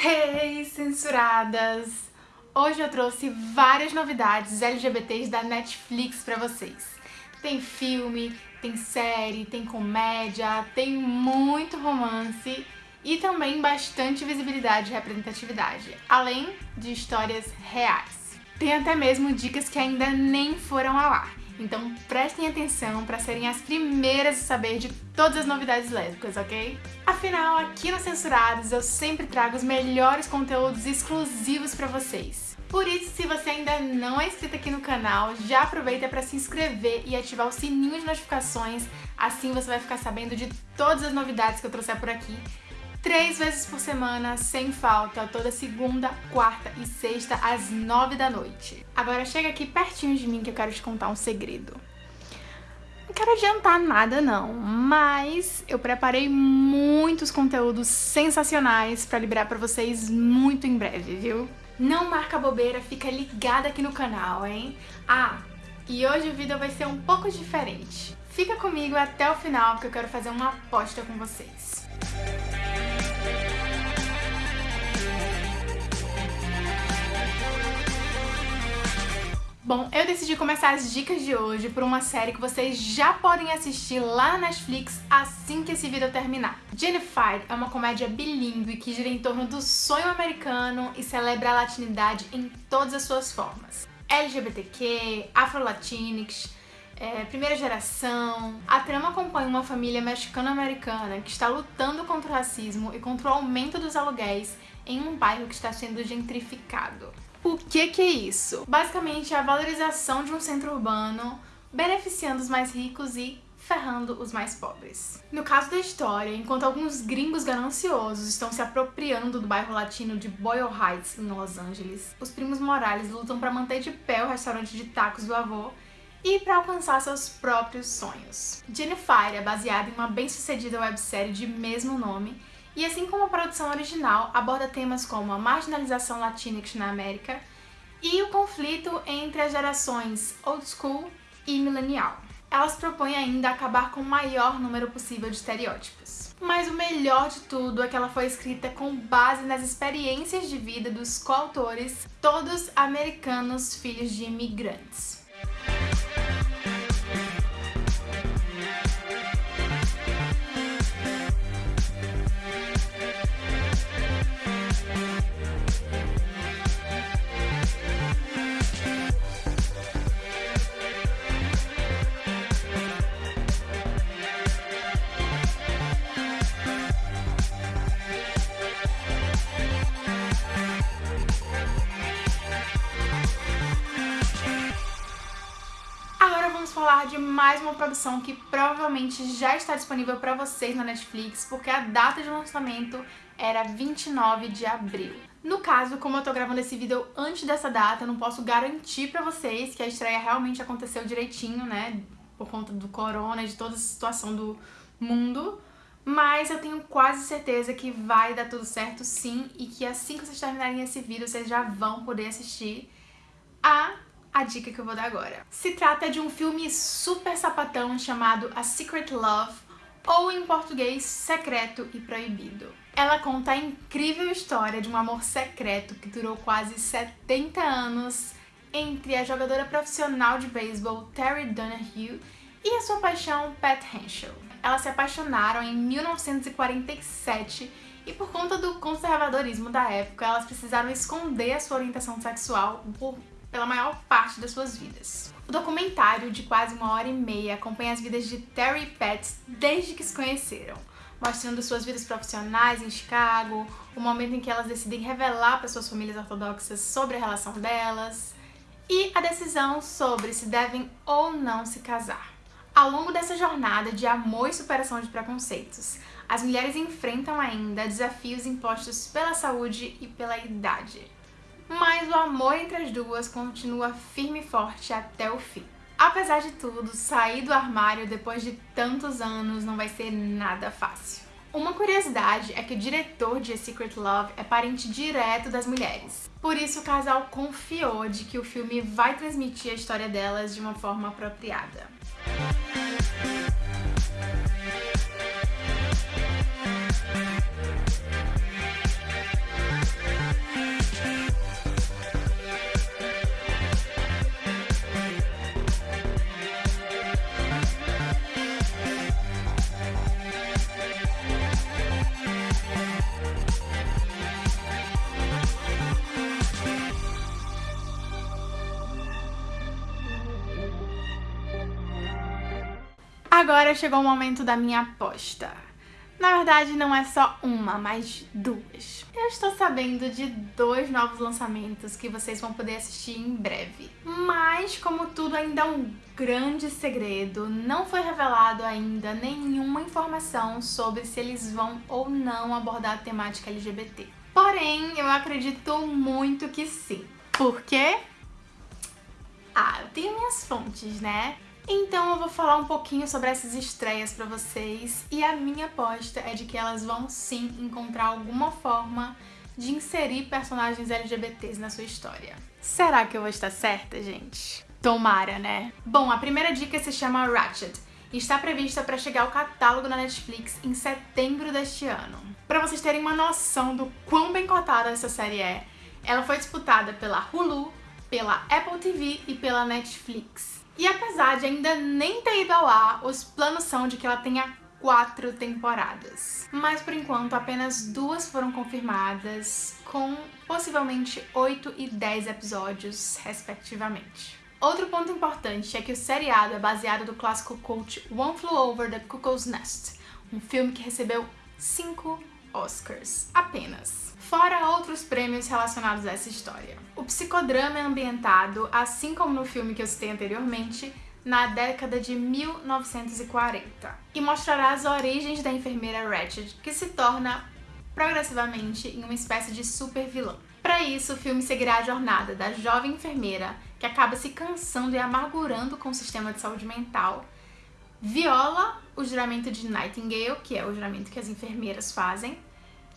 Hey, censuradas! Hoje eu trouxe várias novidades LGBTs da Netflix pra vocês. Tem filme, tem série, tem comédia, tem muito romance e também bastante visibilidade e representatividade, além de histórias reais. Tem até mesmo dicas que ainda nem foram ao ar. Então prestem atenção para serem as primeiras a saber de todas as novidades lésbicas, ok? Afinal, aqui no Censurados eu sempre trago os melhores conteúdos exclusivos para vocês. Por isso, se você ainda não é inscrito aqui no canal, já aproveita para se inscrever e ativar o sininho de notificações, assim você vai ficar sabendo de todas as novidades que eu trouxer por aqui três vezes por semana, sem falta, toda segunda, quarta e sexta, às nove da noite. Agora chega aqui pertinho de mim que eu quero te contar um segredo. Não quero adiantar nada não, mas eu preparei muitos conteúdos sensacionais pra liberar pra vocês muito em breve, viu? Não marca bobeira, fica ligada aqui no canal, hein? Ah, e hoje o vídeo vai ser um pouco diferente. Fica comigo até o final porque eu quero fazer uma aposta com vocês. Bom, eu decidi começar as dicas de hoje por uma série que vocês já podem assistir lá na Netflix assim que esse vídeo terminar. Jennifer é uma comédia bilíngue que gira em torno do sonho americano e celebra a latinidade em todas as suas formas. LGBTQ, Afro-Latinx, é, primeira geração. A trama acompanha uma família mexicano-americana que está lutando contra o racismo e contra o aumento dos aluguéis em um bairro que está sendo gentrificado. O que que é isso? Basicamente é a valorização de um centro urbano beneficiando os mais ricos e ferrando os mais pobres. No caso da história, enquanto alguns gringos gananciosos estão se apropriando do bairro latino de Boyle Heights, em Los Angeles, os primos Morales lutam para manter de pé o restaurante de tacos do avô e para alcançar seus próprios sonhos. Jennifer é baseada em uma bem-sucedida websérie de mesmo nome e assim como a produção original, aborda temas como a marginalização latinx na América e o conflito entre as gerações old school e millennial. Elas propõem ainda acabar com o maior número possível de estereótipos. Mas o melhor de tudo é que ela foi escrita com base nas experiências de vida dos coautores, todos americanos filhos de imigrantes. Falar de mais uma produção que provavelmente já está disponível para vocês na Netflix, porque a data de lançamento era 29 de abril. No caso, como eu tô gravando esse vídeo antes dessa data, eu não posso garantir pra vocês que a estreia realmente aconteceu direitinho, né, por conta do corona e de toda a situação do mundo, mas eu tenho quase certeza que vai dar tudo certo sim, e que assim que vocês terminarem esse vídeo, vocês já vão poder assistir a a dica que eu vou dar agora. Se trata de um filme super sapatão chamado A Secret Love, ou em português, Secreto e Proibido. Ela conta a incrível história de um amor secreto que durou quase 70 anos entre a jogadora profissional de beisebol Terry Donahue e a sua paixão Pat Henschel. Elas se apaixonaram em 1947 e por conta do conservadorismo da época, elas precisaram esconder a sua orientação sexual por pela maior parte das suas vidas. O documentário, de quase uma hora e meia, acompanha as vidas de Terry e Pat desde que se conheceram, mostrando suas vidas profissionais em Chicago, o momento em que elas decidem revelar para suas famílias ortodoxas sobre a relação delas, e a decisão sobre se devem ou não se casar. Ao longo dessa jornada de amor e superação de preconceitos, as mulheres enfrentam ainda desafios impostos pela saúde e pela idade mas o amor entre as duas continua firme e forte até o fim. Apesar de tudo, sair do armário depois de tantos anos não vai ser nada fácil. Uma curiosidade é que o diretor de A Secret Love é parente direto das mulheres. Por isso o casal confiou de que o filme vai transmitir a história delas de uma forma apropriada. Agora chegou o momento da minha aposta. Na verdade, não é só uma, mas duas. Eu estou sabendo de dois novos lançamentos que vocês vão poder assistir em breve. Mas, como tudo ainda é um grande segredo, não foi revelado ainda nenhuma informação sobre se eles vão ou não abordar a temática LGBT. Porém, eu acredito muito que sim. Por quê? Ah, eu tenho minhas fontes, né? Então eu vou falar um pouquinho sobre essas estreias pra vocês e a minha aposta é de que elas vão sim encontrar alguma forma de inserir personagens LGBTs na sua história. Será que eu vou estar certa, gente? Tomara, né? Bom, a primeira dica se chama Ratchet e está prevista para chegar ao catálogo na Netflix em setembro deste ano. Para vocês terem uma noção do quão bem cotada essa série é, ela foi disputada pela Hulu, pela Apple TV e pela Netflix. E apesar de ainda nem ter ido ao ar, os planos são de que ela tenha quatro temporadas. Mas por enquanto apenas duas foram confirmadas, com possivelmente 8 e 10 episódios, respectivamente. Outro ponto importante é que o seriado é baseado no clássico cult One Flew Over the Cuckoo's Nest, um filme que recebeu cinco Oscars apenas fora outros prêmios relacionados a essa história. O psicodrama é ambientado, assim como no filme que eu citei anteriormente, na década de 1940 e mostrará as origens da enfermeira Ratched, que se torna progressivamente em uma espécie de super vilã. Para isso, o filme seguirá a jornada da jovem enfermeira que acaba se cansando e amargurando com o sistema de saúde mental, viola o juramento de Nightingale, que é o juramento que as enfermeiras fazem,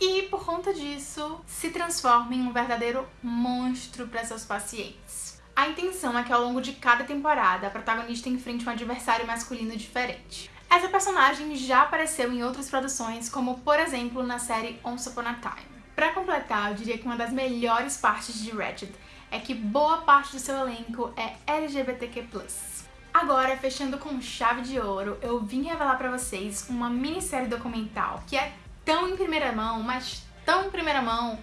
e, por conta disso, se transforma em um verdadeiro monstro para seus pacientes. A intenção é que ao longo de cada temporada a protagonista enfrente um adversário masculino diferente. Essa personagem já apareceu em outras produções, como por exemplo na série Once Upon a Time. Para completar, eu diria que uma das melhores partes de Ratched é que boa parte do seu elenco é LGBTQ+. Agora, fechando com chave de ouro, eu vim revelar para vocês uma minissérie documental que é tão em primeira mão, mas tão em primeira mão,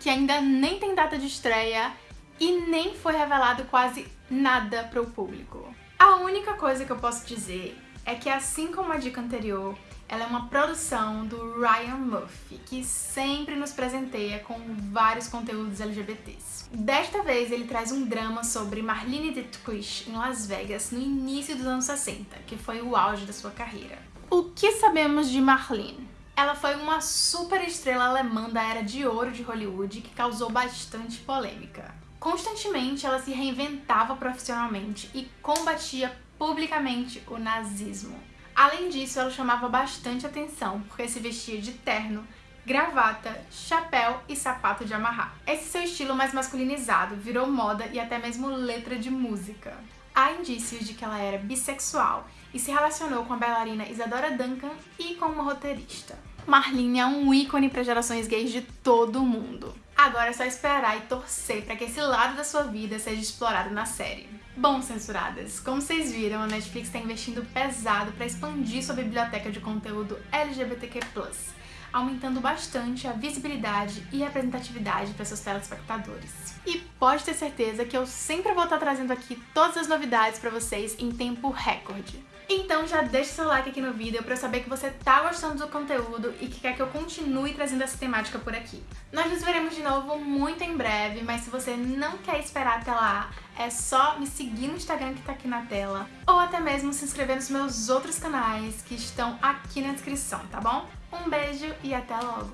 que ainda nem tem data de estreia e nem foi revelado quase nada para o público. A única coisa que eu posso dizer é que assim como a dica anterior, ela é uma produção do Ryan Murphy, que sempre nos presenteia com vários conteúdos LGBTs. Desta vez ele traz um drama sobre Marlene Dietrich em Las Vegas no início dos anos 60, que foi o auge da sua carreira. O que sabemos de Marlene? Ela foi uma super estrela alemã da era de ouro de Hollywood que causou bastante polêmica. Constantemente ela se reinventava profissionalmente e combatia publicamente o nazismo. Além disso, ela chamava bastante atenção porque se vestia de terno, gravata, chapéu e sapato de amarrar. Esse seu estilo mais masculinizado virou moda e até mesmo letra de música. Há indícios de que ela era bissexual e se relacionou com a bailarina Isadora Duncan e com uma roteirista. Marlene é um ícone para gerações gays de todo mundo. Agora é só esperar e torcer para que esse lado da sua vida seja explorado na série. Bom, censuradas, como vocês viram, a Netflix está investindo pesado para expandir sua biblioteca de conteúdo LGBTQ+, aumentando bastante a visibilidade e representatividade para seus telespectadores. E pode ter certeza que eu sempre vou estar trazendo aqui todas as novidades para vocês em tempo recorde. Então já deixa seu like aqui no vídeo pra eu saber que você tá gostando do conteúdo e que quer que eu continue trazendo essa temática por aqui. Nós nos veremos de novo muito em breve, mas se você não quer esperar até lá, é só me seguir no Instagram que tá aqui na tela, ou até mesmo se inscrever nos meus outros canais que estão aqui na descrição, tá bom? Um beijo e até logo!